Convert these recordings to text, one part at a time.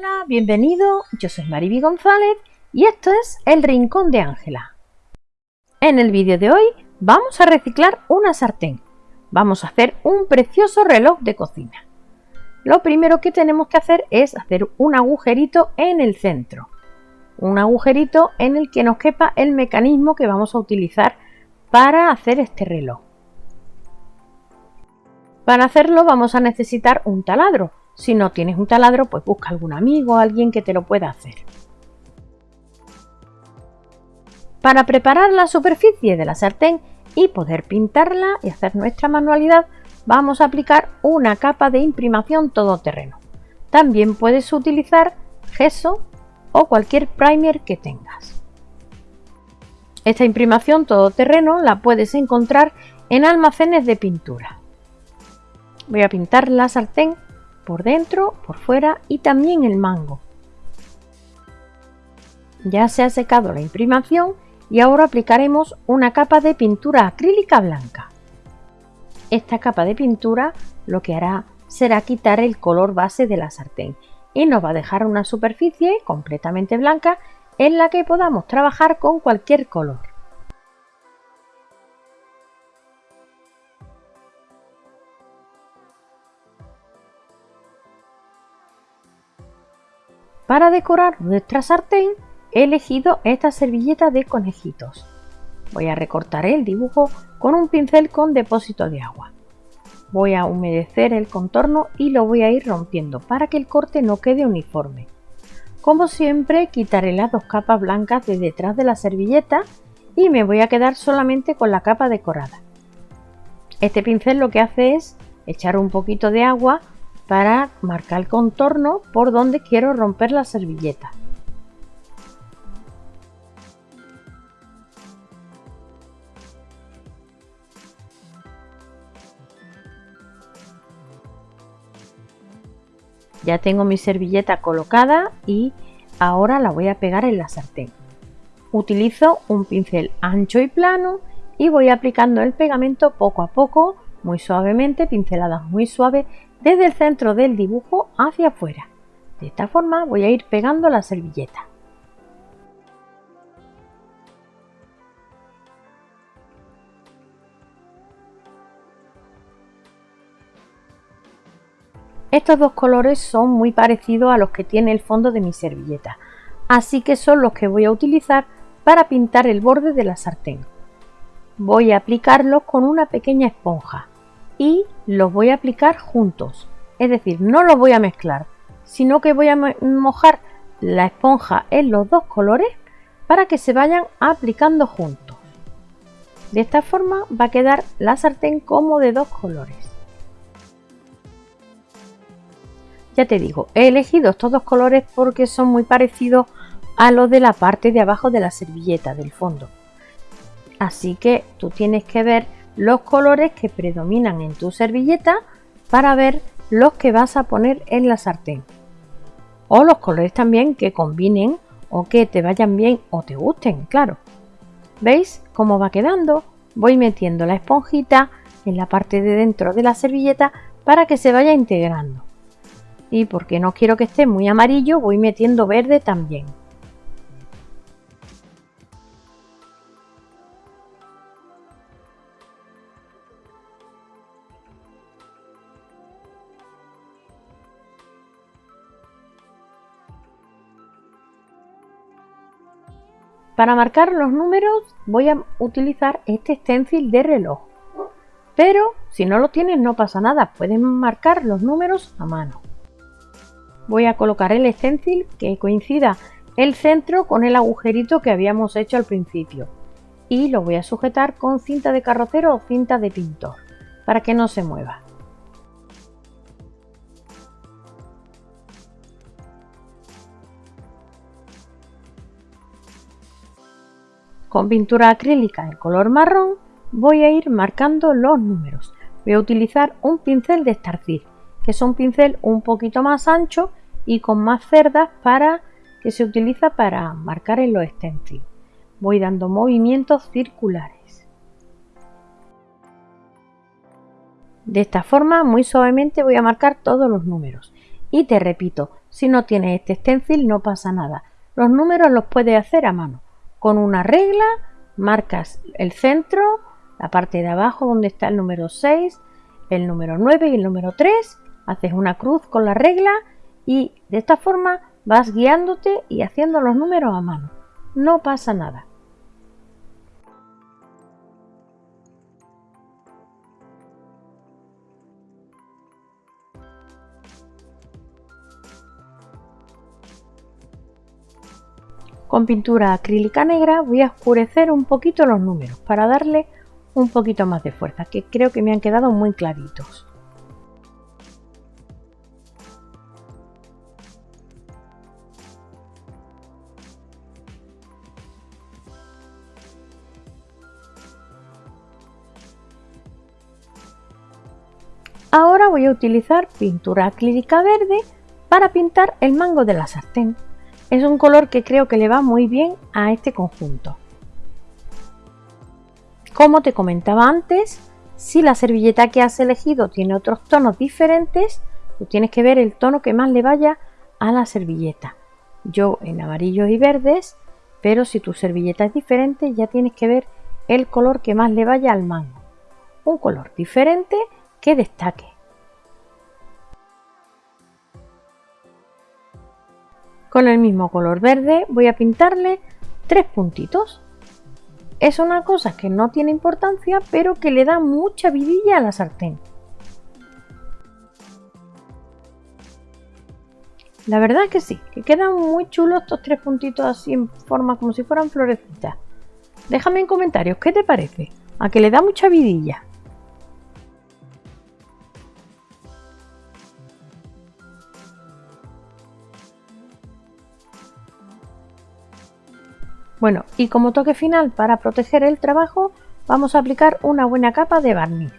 Hola, bienvenido, yo soy Mariby González y esto es El Rincón de Ángela. En el vídeo de hoy vamos a reciclar una sartén. Vamos a hacer un precioso reloj de cocina. Lo primero que tenemos que hacer es hacer un agujerito en el centro. Un agujerito en el que nos quepa el mecanismo que vamos a utilizar para hacer este reloj. Para hacerlo vamos a necesitar un taladro si no tienes un taladro, pues busca algún amigo o alguien que te lo pueda hacer. Para preparar la superficie de la sartén y poder pintarla y hacer nuestra manualidad, vamos a aplicar una capa de imprimación todoterreno. También puedes utilizar gesso o cualquier primer que tengas. Esta imprimación todoterreno la puedes encontrar en almacenes de pintura. Voy a pintar la sartén por dentro, por fuera y también el mango. Ya se ha secado la imprimación y ahora aplicaremos una capa de pintura acrílica blanca. Esta capa de pintura lo que hará será quitar el color base de la sartén y nos va a dejar una superficie completamente blanca en la que podamos trabajar con cualquier color. Para decorar nuestra sartén he elegido esta servilleta de conejitos. Voy a recortar el dibujo con un pincel con depósito de agua. Voy a humedecer el contorno y lo voy a ir rompiendo para que el corte no quede uniforme. Como siempre quitaré las dos capas blancas de detrás de la servilleta y me voy a quedar solamente con la capa decorada. Este pincel lo que hace es echar un poquito de agua para marcar el contorno por donde quiero romper la servilleta. Ya tengo mi servilleta colocada y ahora la voy a pegar en la sartén. Utilizo un pincel ancho y plano y voy aplicando el pegamento poco a poco, muy suavemente, pinceladas muy suaves desde el centro del dibujo hacia afuera. De esta forma voy a ir pegando la servilleta. Estos dos colores son muy parecidos a los que tiene el fondo de mi servilleta, así que son los que voy a utilizar para pintar el borde de la sartén. Voy a aplicarlos con una pequeña esponja y los voy a aplicar juntos. Es decir, no los voy a mezclar, sino que voy a mojar la esponja en los dos colores para que se vayan aplicando juntos. De esta forma va a quedar la sartén como de dos colores. Ya te digo, he elegido estos dos colores porque son muy parecidos a los de la parte de abajo de la servilleta del fondo. Así que tú tienes que ver los colores que predominan en tu servilleta para ver los que vas a poner en la sartén. O los colores también que combinen o que te vayan bien o te gusten, claro. ¿Veis cómo va quedando? Voy metiendo la esponjita en la parte de dentro de la servilleta para que se vaya integrando. Y porque no quiero que esté muy amarillo, voy metiendo verde también. Para marcar los números voy a utilizar este stencil de reloj. Pero si no lo tienes no pasa nada, pueden marcar los números a mano. Voy a colocar el stencil que coincida el centro con el agujerito que habíamos hecho al principio. Y lo voy a sujetar con cinta de carrocero o cinta de pintor para que no se mueva. Con pintura acrílica en color marrón voy a ir marcando los números. Voy a utilizar un pincel de estarcir, que es un pincel un poquito más ancho y con más cerdas para que se utiliza para marcar en los stencils. Voy dando movimientos circulares. De esta forma, muy suavemente voy a marcar todos los números. Y te repito, Si no tienes este stencil no pasa nada. Los números los puedes hacer a mano. Con una regla marcas el centro, la parte de abajo donde está el número 6, el número 9 y el número 3. Haces una cruz con la regla y de esta forma vas guiándote y haciendo los números a mano. No pasa nada. Con pintura acrílica negra voy a oscurecer un poquito los números para darle un poquito más de fuerza, que creo que me han quedado muy claritos. Ahora voy a utilizar pintura acrílica verde para pintar el mango de la sartén. Es un color que creo que le va muy bien a este conjunto. Como te comentaba antes, si la servilleta que has elegido tiene otros tonos diferentes, tú tienes que ver el tono que más le vaya a la servilleta. Yo en amarillos y verdes, pero si tu servilleta es diferente ya tienes que ver el color que más le vaya al mango. Un color diferente que destaque. Con el mismo color verde voy a pintarle tres puntitos. Es una cosa que no tiene importancia, pero que le da mucha vidilla a la sartén. La verdad es que sí, que quedan muy chulos estos tres puntitos así en forma como si fueran florecitas. Déjame en comentarios qué te parece, a que le da mucha vidilla. Bueno, y como toque final para proteger el trabajo, vamos a aplicar una buena capa de barniz.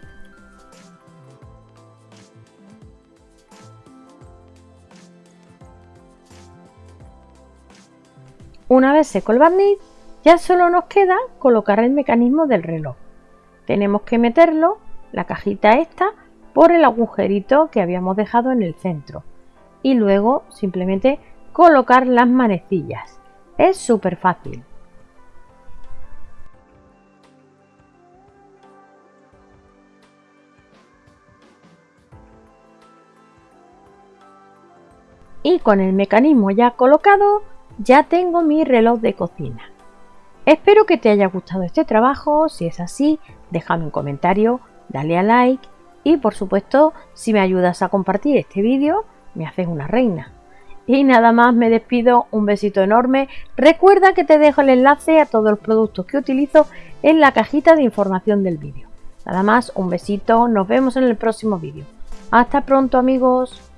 Una vez seco el barniz, ya solo nos queda colocar el mecanismo del reloj. Tenemos que meterlo, la cajita esta, por el agujerito que habíamos dejado en el centro. Y luego simplemente colocar las manecillas. Es súper fácil. Y con el mecanismo ya colocado ya tengo mi reloj de cocina. Espero que te haya gustado este trabajo, si es así déjame un comentario, dale a like y por supuesto si me ayudas a compartir este vídeo me haces una reina. Y nada más me despido, un besito enorme, recuerda que te dejo el enlace a todos los productos que utilizo en la cajita de información del vídeo. Nada más, un besito, nos vemos en el próximo vídeo. Hasta pronto amigos.